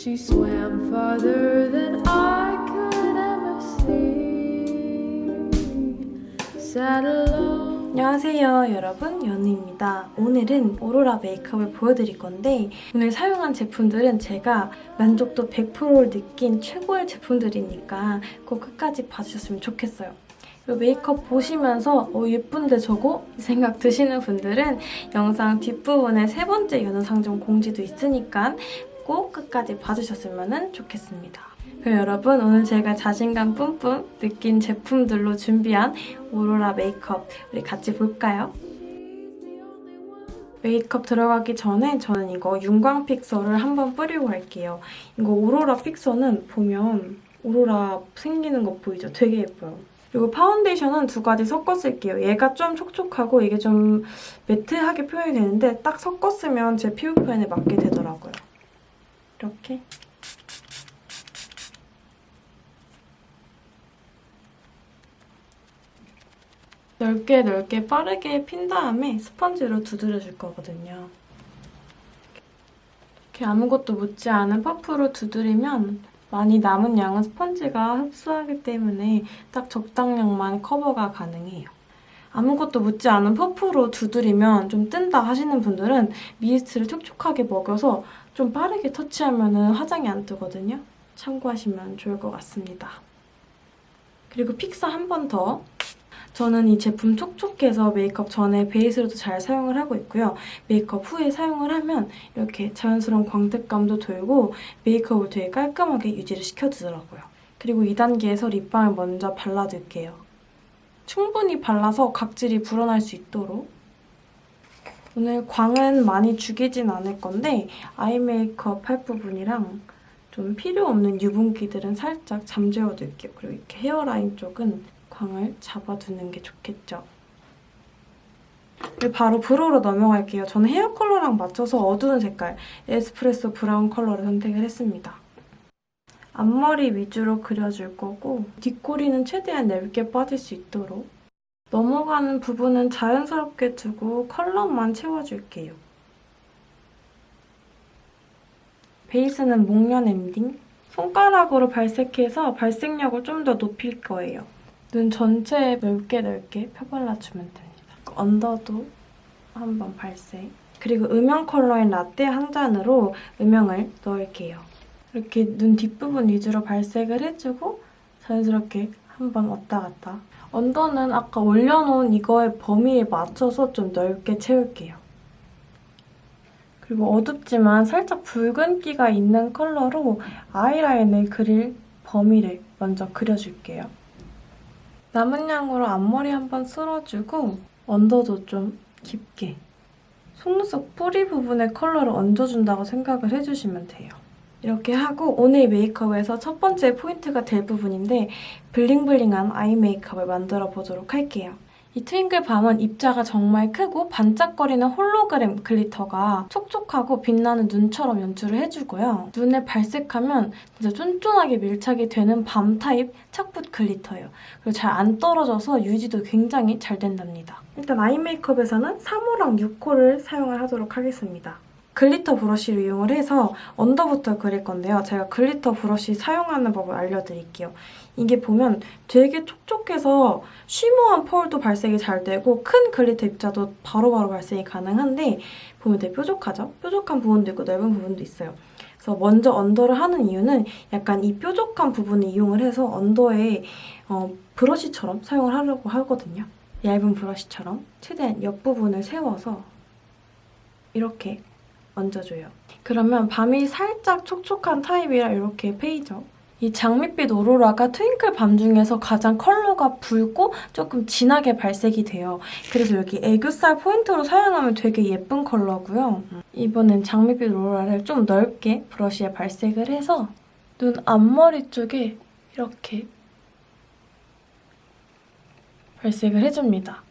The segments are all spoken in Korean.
She swam farther than I could ever see. Sat alone. 안녕하세요 여러분 연우입니다. 오늘은 오로라 메이크업을 보여드릴 건데 오늘 사용한 제품들은 제가 만족도 100%를 느낀 최고의 제품들이니까 꼭 끝까지 봐주셨으면 좋겠어요. 이 메이크업 보시면서 어, 예쁜데 저거? 이 생각 드시는 분들은 영상 뒷부분에 세 번째 연우상점 공지도 있으니까 꼭 끝까지 봐주셨으면 좋겠습니다. 그럼 여러분 오늘 제가 자신감 뿜뿜 느낀 제품들로 준비한 오로라 메이크업 우리 같이 볼까요? 메이크업 들어가기 전에 저는 이거 윤광 fixer를 한번 뿌리고 갈게요. 이거 오로라 fixer는 보면 오로라 생기는 거 보이죠? 되게 예뻐요. 그리고 파운데이션은 두 가지 섞어 쓸게요. 얘가 좀 촉촉하고 이게 좀 매트하게 표현이 되는데 딱 섞어 쓰면 제 피부 표현에 맞게 되더라고요. 이렇게 넓게 넓게 빠르게 핀 다음에 스펀지로 두드려줄 거거든요. 이렇게 아무것도 묻지 않은 퍼프로 두드리면 많이 남은 양은 스펀지가 흡수하기 때문에 딱 적당량만 커버가 가능해요. 아무것도 묻지 않은 퍼프로 두드리면 좀 뜬다 하시는 분들은 미스트를 촉촉하게 먹여서 좀 빠르게 터치하면 화장이 안 뜨거든요. 참고하시면 좋을 것 같습니다. 그리고 픽서 한번 더. 저는 이 제품 촉촉해서 메이크업 전에 베이스로도 잘 사용을 하고 있고요. 메이크업 후에 사용을 하면 이렇게 자연스러운 광택감도 돌고 메이크업을 되게 깔끔하게 유지를 시켜주더라고요. 그리고 2단계에서 립밤을 먼저 발라줄게요. 충분히 발라서 각질이 불어날 수 있도록 오늘 광은 많이 죽이진 않을 건데 아이 메이크업 할 부분이랑 좀 필요 없는 유분기들은 살짝 잠재워둘게요. 그리고 이렇게 헤어라인 쪽은 광을 잡아두는 게 좋겠죠. 그리고 바로 브로우로 넘어갈게요. 저는 헤어 컬러랑 맞춰서 어두운 색깔 에스프레소 브라운 컬러를 선택을 했습니다. 앞머리 위주로 그려줄 거고 뒷꼬리는 최대한 얇게 빠질 수 있도록 넘어가는 부분은 자연스럽게 두고 컬러만 채워줄게요. 베이스는 목련 엔딩. 손가락으로 발색해서 발색력을 좀 더 높일 거예요. 눈 전체에 넓게 넓게 펴발라주면 됩니다. 언더도 한번 발색. 그리고 음영 컬러인 라떼 한 잔으로 음영을 넣을게요. 이렇게 눈 뒷부분 위주로 발색을 해주고 자연스럽게 한번 왔다 갔다. 언더는 아까 올려놓은 이거의 범위에 맞춰서 좀 넓게 채울게요. 그리고 어둡지만 살짝 붉은기가 있는 컬러로 아이라인을 그릴 범위를 먼저 그려줄게요. 남은 양으로 앞머리 한번 쓸어주고 언더도 좀 깊게 속눈썹 뿌리 부분에 컬러를 얹어준다고 생각을 해주시면 돼요. 이렇게 하고 오늘 메이크업에서 첫 번째 포인트가 될 부분인데 블링블링한 아이 메이크업을 만들어 보도록 할게요. 이 트윙클 밤은 입자가 정말 크고 반짝거리는 홀로그램 글리터가 촉촉하고 빛나는 눈처럼 연출을 해주고요. 눈에 발색하면 진짜 쫀쫀하게 밀착이 되는 밤 타입 착붙 글리터예요. 그리고 잘 안 떨어져서 유지도 굉장히 잘 된답니다. 일단 아이 메이크업에서는 3호랑 6호를 사용을 하도록 하겠습니다. 글리터 브러쉬를 이용을 해서 언더부터 그릴 건데요. 제가 글리터 브러쉬 사용하는 법을 알려드릴게요. 이게 보면 되게 촉촉해서 shimmer한 펄도 발색이 잘 되고 큰 글리터 입자도 바로바로 바로 발색이 가능한데 보면 되게 뾰족하죠? 뾰족한 부분도 있고 넓은 부분도 있어요. 그래서 먼저 언더를 하는 이유는 약간 이 뾰족한 부분을 이용을 해서 언더에 어, 브러쉬처럼 사용을 하려고 하거든요. 얇은 브러쉬처럼 최대한 옆부분을 세워서 이렇게 얹어줘요. 그러면 밤이 살짝 촉촉한 타입이라 이렇게 보이죠. 이 장밋빛 오로라가 트윙클 밤 중에서 가장 컬러가 붉고 조금 진하게 발색이 돼요. 그래서 여기 애교살 포인트로 사용하면 되게 예쁜 컬러고요. 이번엔 장밋빛 오로라를 좀 넓게 브러쉬에 발색을 해서 눈 앞머리 쪽에 이렇게 발색을 해줍니다.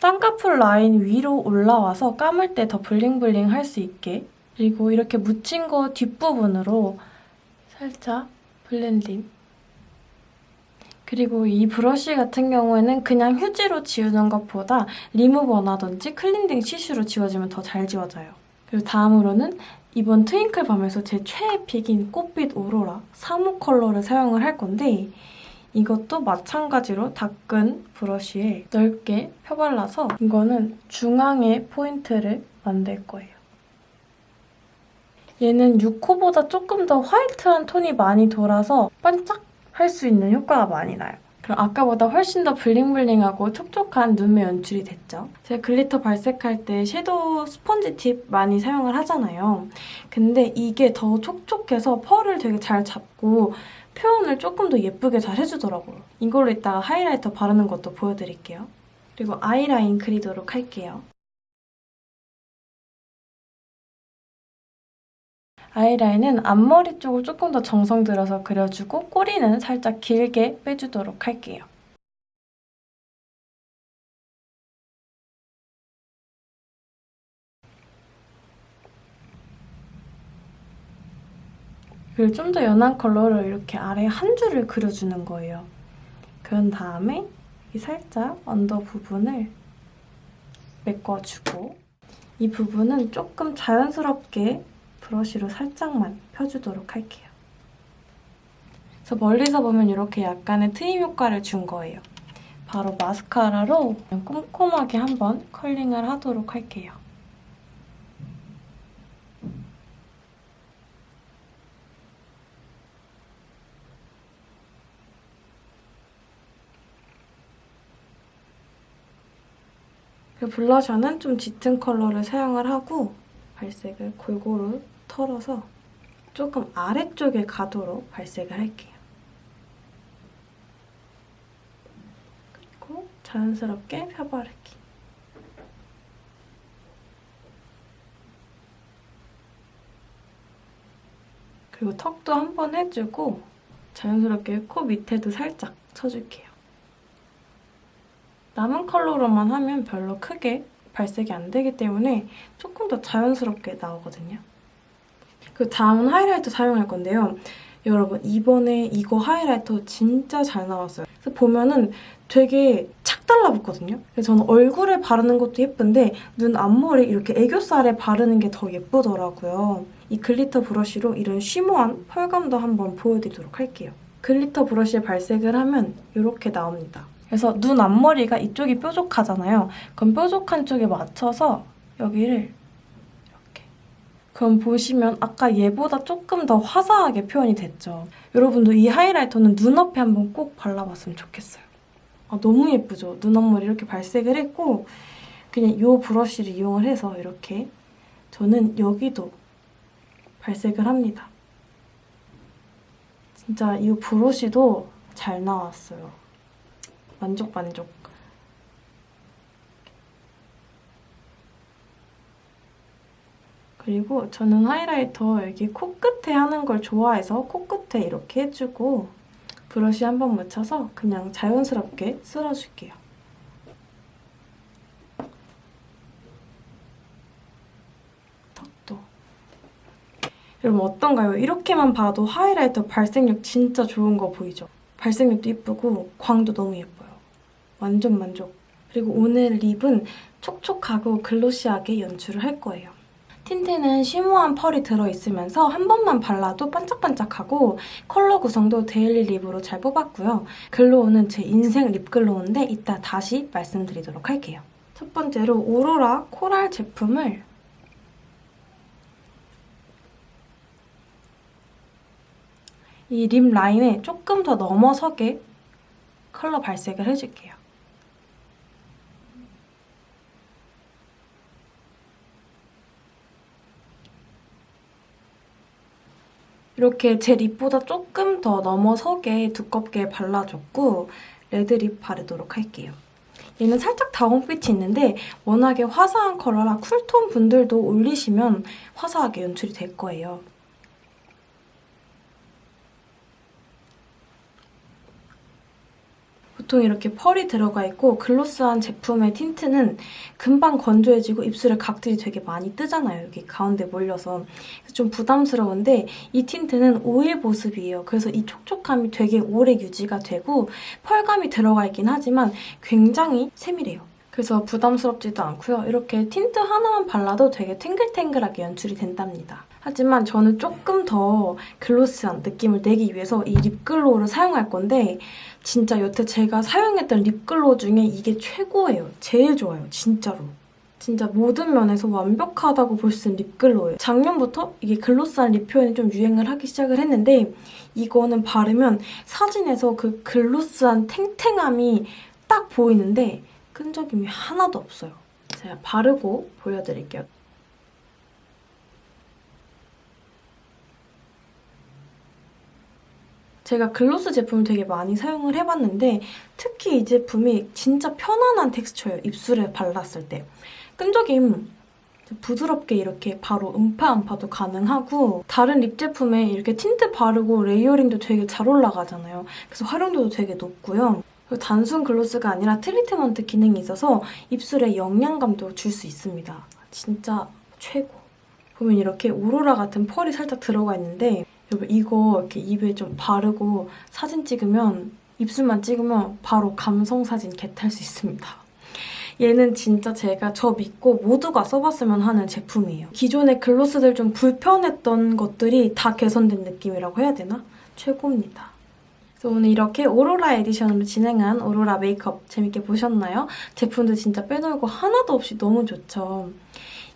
쌍꺼풀 라인 위로 올라와서 감을 때 더 블링블링 할 수 있게 그리고 이렇게 묻힌 거 뒷부분으로 살짝 블렌딩 그리고 이 브러쉬 같은 경우에는 그냥 휴지로 지우는 것보다 리무버라든지 클렌징 티슈로 지워지면 더 잘 지워져요. 그리고 다음으로는 이번 트윙클 밤에서 제 최애 픽인 꽃빛 오로라 사호 컬러를 사용을 할 건데 이것도 마찬가지로 닦은 브러쉬에 넓게 펴발라서 이거는 중앙에 포인트를 만들 거예요. 얘는 6호보다 조금 더 화이트한 톤이 많이 돌아서 반짝 할 수 있는 효과가 많이 나요. 그럼 아까보다 훨씬 더 블링블링하고 촉촉한 눈매 연출이 됐죠. 제가 글리터 발색할 때 섀도우 스펀지 팁 많이 사용을 하잖아요. 근데 이게 더 촉촉해서 펄을 되게 잘 잡고 표현을 조금 더 예쁘게 잘 해주더라고요. 이걸로 이따가 하이라이터 바르는 것도 보여드릴게요. 그리고 아이라인 그리도록 할게요. 아이라인은 앞머리 쪽을 조금 더 정성 들여서 그려주고 꼬리는 살짝 길게 빼주도록 할게요. 그리고 좀 더 연한 컬러로 이렇게 아래 한 줄을 그려주는 거예요. 그런 다음에 이 살짝 언더 부분을 메꿔주고 이 부분은 조금 자연스럽게 브러쉬로 살짝만 펴주도록 할게요. 그래서 멀리서 보면 이렇게 약간의 트임 효과를 준 거예요. 바로 마스카라로 꼼꼼하게 한번 컬링을 하도록 할게요. 그 블러셔는 좀 짙은 컬러를 사용을 하고 발색을 골고루 털어서 조금 아래쪽에 가도록 발색을 할게요. 그리고 자연스럽게 펴바르기. 그리고 턱도 한 번 해주고 자연스럽게 코 밑에도 살짝 쳐줄게요. 남은 컬러로만 하면 별로 크게 발색이 안 되기 때문에 조금 더 자연스럽게 나오거든요. 그 다음은 하이라이터 사용할 건데요. 여러분 이번에 이거 하이라이터 진짜 잘 나왔어요. 그래서 보면은 되게 착 달라붙거든요. 그래서 저는 얼굴에 바르는 것도 예쁜데 눈 앞머리 이렇게 애교살에 바르는 게 더 예쁘더라고요. 이 글리터 브러쉬로 이런 쉬머한 펄감도 한번 보여드리도록 할게요. 글리터 브러쉬에 발색을 하면 이렇게 나옵니다. 그래서 눈 앞머리가 이쪽이 뾰족하잖아요. 그럼 뾰족한 쪽에 맞춰서 여기를 이렇게. 그럼 보시면 아까 얘보다 조금 더 화사하게 표현이 됐죠. 여러분도 이 하이라이터는 눈앞에 한번 꼭 발라봤으면 좋겠어요. 아, 너무 예쁘죠? 눈 앞머리 이렇게 발색을 했고 그냥 이 브러쉬를 이용을 해서 이렇게 저는 여기도 발색을 합니다. 진짜 이 브러쉬도 잘 나왔어요. 만족 만족. 그리고 저는 하이라이터 여기 코끝에 하는 걸 좋아해서 코끝에 이렇게 해주고 브러쉬 한 번 묻혀서 그냥 자연스럽게 쓸어줄게요. 턱도. 여러분 어떤가요? 이렇게만 봐도 하이라이터 발색력 진짜 좋은 거 보이죠? 발색력도 예쁘고 광도 너무 예뻐요. 완전 만족. 그리고 오늘 립은 촉촉하고 글로시하게 연출을 할 거예요. 틴트는 쉬머한 펄이 들어있으면서 한 번만 발라도 반짝반짝하고 컬러 구성도 데일리 립으로 잘 뽑았고요. 글로우는 제 인생 립글로우인데 이따 다시 말씀드리도록 할게요. 첫 번째로 오로라 코랄 제품을 이 립 라인에 조금 더 넘어서게 컬러 발색을 해줄게요. 이렇게 제 립보다 조금 더 넘어서게 두껍게 발라줬고 레드립 바르도록 할게요. 얘는 살짝 다운빛이 있는데 워낙에 화사한 컬러라 쿨톤 분들도 올리시면 화사하게 연출이 될 거예요. 보통 이렇게 펄이 들어가 있고 글로스한 제품의 틴트는 금방 건조해지고 입술에 각질이 되게 많이 뜨잖아요. 여기 가운데 몰려서. 좀 부담스러운데 이 틴트는 오일 보습이에요. 그래서 이 촉촉함이 되게 오래 유지가 되고 펄감이 들어가 있긴 하지만 굉장히 세밀해요. 그래서 부담스럽지도 않고요. 이렇게 틴트 하나만 발라도 되게 탱글탱글하게 연출이 된답니다. 하지만 저는 조금 더 글로스한 느낌을 내기 위해서 이 립글로우를 사용할 건데 진짜 여태 제가 사용했던 립글로우 중에 이게 최고예요. 제일 좋아요. 진짜로. 진짜 모든 면에서 완벽하다고 볼 수 있는 립글로우예요. 작년부터 이게 글로스한 립 표현이 좀 유행을 하기 시작을 했는데 이거는 바르면 사진에서 그 글로스한 탱탱함이 딱 보이는데 끈적임이 하나도 없어요. 제가 바르고 보여드릴게요. 제가 글로스 제품을 되게 많이 사용을 해봤는데 특히 이 제품이 진짜 편안한 텍스처예요. 입술에 발랐을 때. 끈적임 부드럽게 이렇게 바로 음파 음파도 가능하고 다른 립 제품에 이렇게 틴트 바르고 레이어링도 되게 잘 올라가잖아요. 그래서 활용도도 되게 높고요. 단순 글로스가 아니라 트리트먼트 기능이 있어서 입술에 영양감도 줄 수 있습니다. 진짜 최고. 보면 이렇게 오로라 같은 펄이 살짝 들어가 있는데 여러분 이거 이렇게 입에 좀 바르고 사진 찍으면 입술만 찍으면 바로 감성 사진 겟할 수 있습니다. 얘는 진짜 제가 저 믿고 모두가 써봤으면 하는 제품이에요. 기존의 글로스들 좀 불편했던 것들이 다 개선된 느낌이라고 해야 되나? 최고입니다. 그래서 오늘 이렇게 오로라 에디션으로 진행한 오로라 메이크업 재밌게 보셨나요? 제품도 진짜 빼놓을 거 하나도 없이 너무 좋죠.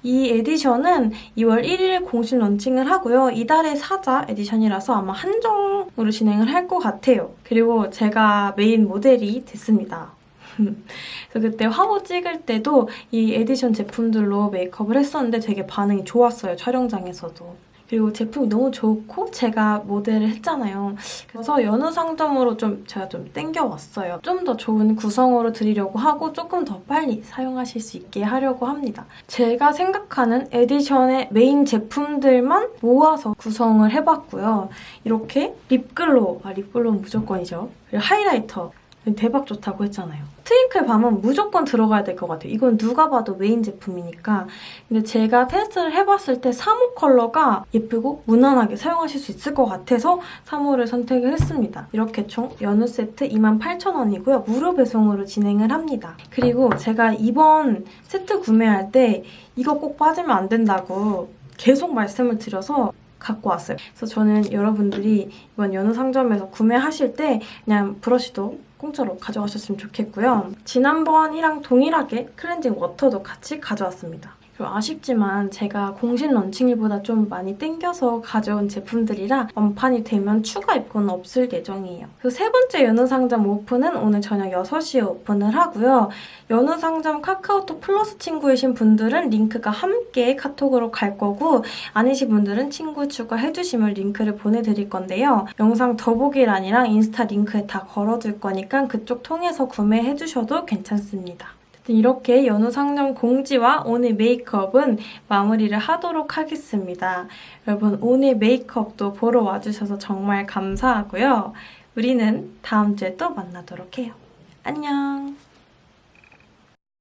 이 에디션은 2월 1일 공식 런칭을 하고요. 이달의 사자 에디션이라서 아마 한정으로 진행을 할 것 같아요. 그리고 제가 메인 모델이 됐습니다. 그래서 그때 화보 찍을 때도 이 에디션 제품들로 메이크업을 했었는데 되게 반응이 좋았어요, 촬영장에서도. 그리고 제품이 너무 좋고 제가 모델을 했잖아요. 그래서 연우 상점으로 좀 제가 좀 땡겨왔어요. 좀 더 좋은 구성으로 드리려고 하고 조금 더 빨리 사용하실 수 있게 하려고 합니다. 제가 생각하는 에디션의 메인 제품들만 모아서 구성을 해봤고요. 이렇게 립글로우, 아 립글로우는 무조건이죠. 그리고 하이라이터, 대박 좋다고 했잖아요. 트윙클 밤은 무조건 들어가야 될 것 같아요. 이건 누가 봐도 메인 제품이니까. 근데 제가 테스트를 해봤을 때 3호 컬러가 예쁘고 무난하게 사용하실 수 있을 것 같아서 3호를 선택을 했습니다. 이렇게 총 연우 세트 28,000원이고요. 무료 배송으로 진행을 합니다. 그리고 제가 이번 세트 구매할 때 이거 꼭 빠지면 안 된다고 계속 말씀을 드려서 갖고 왔어요. 그래서 저는 여러분들이 이번 연우 상점에서 구매하실 때 그냥 브러쉬도 공짜로 가져가셨으면 좋겠고요. 지난번이랑 동일하게 클렌징 워터도 같이 가져왔습니다. 그리고 아쉽지만 제가 공식 런칭일보다 좀 많이 땡겨서 가져온 제품들이라 완판이 되면 추가 입고는 없을 예정이에요. 세 번째 연우 상점 오픈은 오늘 저녁 6시에 오픈을 하고요. 연우 상점 카카오톡 플러스 친구이신 분들은 링크가 함께 카톡으로 갈 거고 아니신 분들은 친구 추가해주시면 링크를 보내드릴 건데요. 영상 더보기란이랑 인스타 링크에 다 걸어둘 거니까 그쪽 통해서 구매해주셔도 괜찮습니다. 이렇게 연우 상점 공지와 오늘 메이크업은 마무리를 하도록 하겠습니다. 여러분 오늘 메이크업도 보러 와주셔서 정말 감사하고요. 우리는 다음 주에 또 만나도록 해요. 안녕!